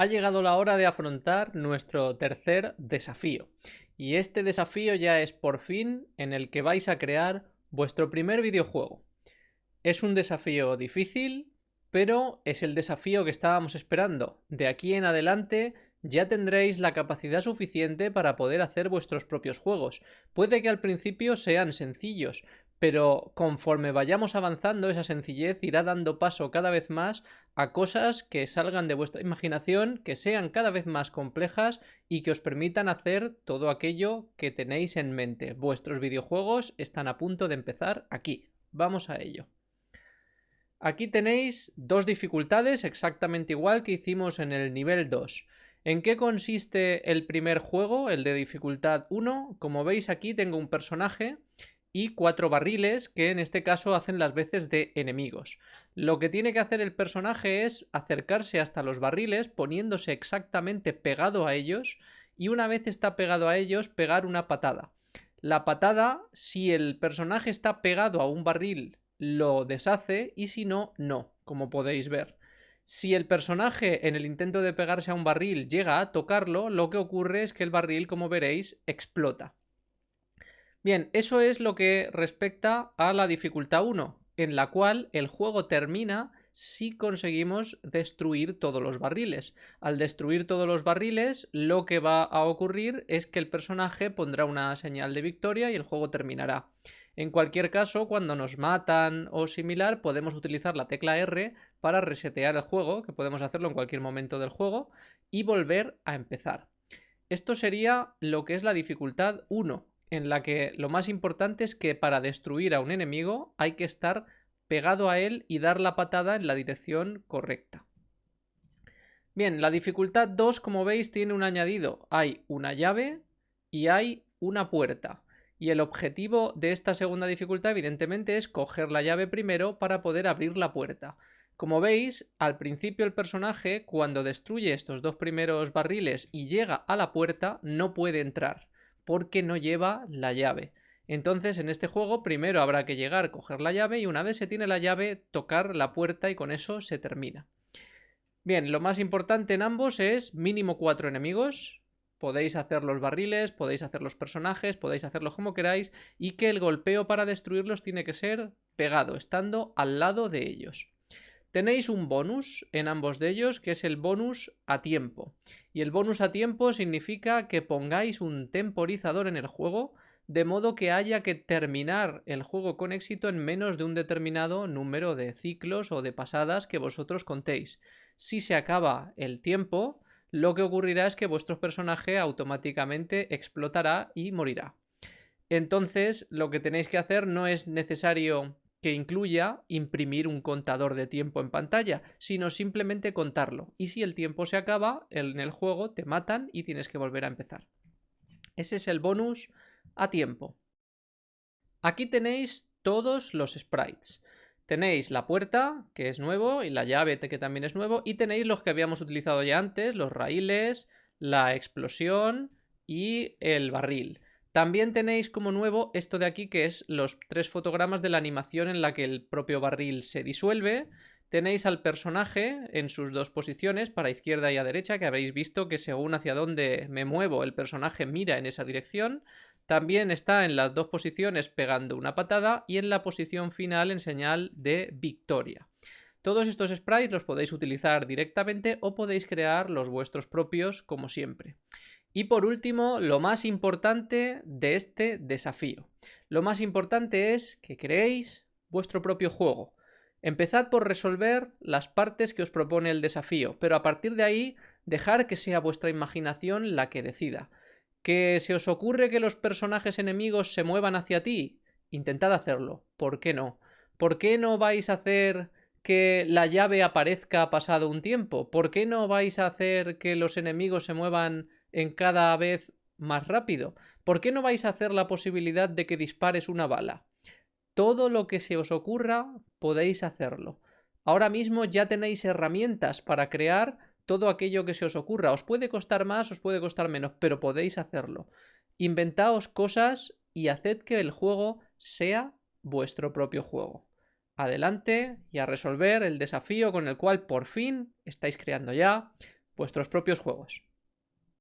Ha llegado la hora de afrontar nuestro tercer desafío. Y este desafío ya es por fin en el que vais a crear vuestro primer videojuego. Es un desafío difícil, pero es el desafío que estábamos esperando. De aquí en adelante ya tendréis la capacidad suficiente para poder hacer vuestros propios juegos. Puede que al principio sean sencillos, pero conforme vayamos avanzando esa sencillez irá dando paso cada vez más a cosas que salgan de vuestra imaginación, que sean cada vez más complejas y que os permitan hacer todo aquello que tenéis en mente. Vuestros videojuegos están a punto de empezar aquí. Vamos a ello. Aquí tenéis dos dificultades exactamente igual que hicimos en el nivel 2. ¿En qué consiste el primer juego, el de dificultad 1? Como veis aquí tengo un personaje y cuatro barriles que en este caso hacen las veces de enemigos. Lo que tiene que hacer el personaje es acercarse hasta los barriles poniéndose exactamente pegado a ellos y una vez está pegado a ellos pegar una patada. La patada, si el personaje está pegado a un barril, lo deshace y si no, no, como podéis ver. Si el personaje en el intento de pegarse a un barril llega a tocarlo, lo que ocurre es que el barril, como veréis, explota. Bien, eso es lo que respecta a la dificultad 1, en la cual el juego termina si conseguimos destruir todos los barriles. Al destruir todos los barriles, lo que va a ocurrir es que el personaje pondrá una señal de victoria y el juego terminará. En cualquier caso, cuando nos matan o similar, podemos utilizar la tecla R para resetear el juego, que podemos hacerlo en cualquier momento del juego, y volver a empezar. Esto sería lo que es la dificultad 1 en la que lo más importante es que para destruir a un enemigo hay que estar pegado a él y dar la patada en la dirección correcta. Bien, la dificultad 2, como veis, tiene un añadido. Hay una llave y hay una puerta. Y el objetivo de esta segunda dificultad, evidentemente, es coger la llave primero para poder abrir la puerta. Como veis, al principio el personaje, cuando destruye estos dos primeros barriles y llega a la puerta, no puede entrar porque no lleva la llave. Entonces en este juego primero habrá que llegar, coger la llave y una vez se tiene la llave tocar la puerta y con eso se termina. Bien, lo más importante en ambos es mínimo cuatro enemigos. Podéis hacer los barriles, podéis hacer los personajes, podéis hacerlo como queráis y que el golpeo para destruirlos tiene que ser pegado, estando al lado de ellos. Tenéis un bonus en ambos de ellos, que es el bonus a tiempo. Y el bonus a tiempo significa que pongáis un temporizador en el juego, de modo que haya que terminar el juego con éxito en menos de un determinado número de ciclos o de pasadas que vosotros contéis. Si se acaba el tiempo, lo que ocurrirá es que vuestro personaje automáticamente explotará y morirá. Entonces, lo que tenéis que hacer no es necesario que incluya imprimir un contador de tiempo en pantalla, sino simplemente contarlo. Y si el tiempo se acaba, en el juego te matan y tienes que volver a empezar. Ese es el bonus a tiempo. Aquí tenéis todos los sprites. Tenéis la puerta, que es nuevo, y la llave, que también es nuevo, y tenéis los que habíamos utilizado ya antes, los raíles, la explosión y el barril. También tenéis como nuevo esto de aquí que es los tres fotogramas de la animación en la que el propio barril se disuelve. Tenéis al personaje en sus dos posiciones, para izquierda y a derecha, que habéis visto que según hacia dónde me muevo el personaje mira en esa dirección. También está en las dos posiciones pegando una patada y en la posición final en señal de victoria. Todos estos sprites los podéis utilizar directamente o podéis crear los vuestros propios como siempre. Y por último, lo más importante de este desafío. Lo más importante es que creéis vuestro propio juego. Empezad por resolver las partes que os propone el desafío, pero a partir de ahí dejar que sea vuestra imaginación la que decida. ¿Que se os ocurre que los personajes enemigos se muevan hacia ti? Intentad hacerlo. ¿Por qué no? ¿Por qué no vais a hacer que la llave aparezca pasado un tiempo? ¿Por qué no vais a hacer que los enemigos se muevan en cada vez más rápido? ¿Por qué no vais a hacer la posibilidad de que dispares una bala? Todo lo que se os ocurra podéis hacerlo. Ahora mismo ya tenéis herramientas para crear todo aquello que se os ocurra. Os puede costar más, os puede costar menos, pero podéis hacerlo. Inventaos cosas y haced que el juego sea vuestro propio juego. Adelante y a resolver el desafío con el cual por fin estáis creando ya vuestros propios juegos.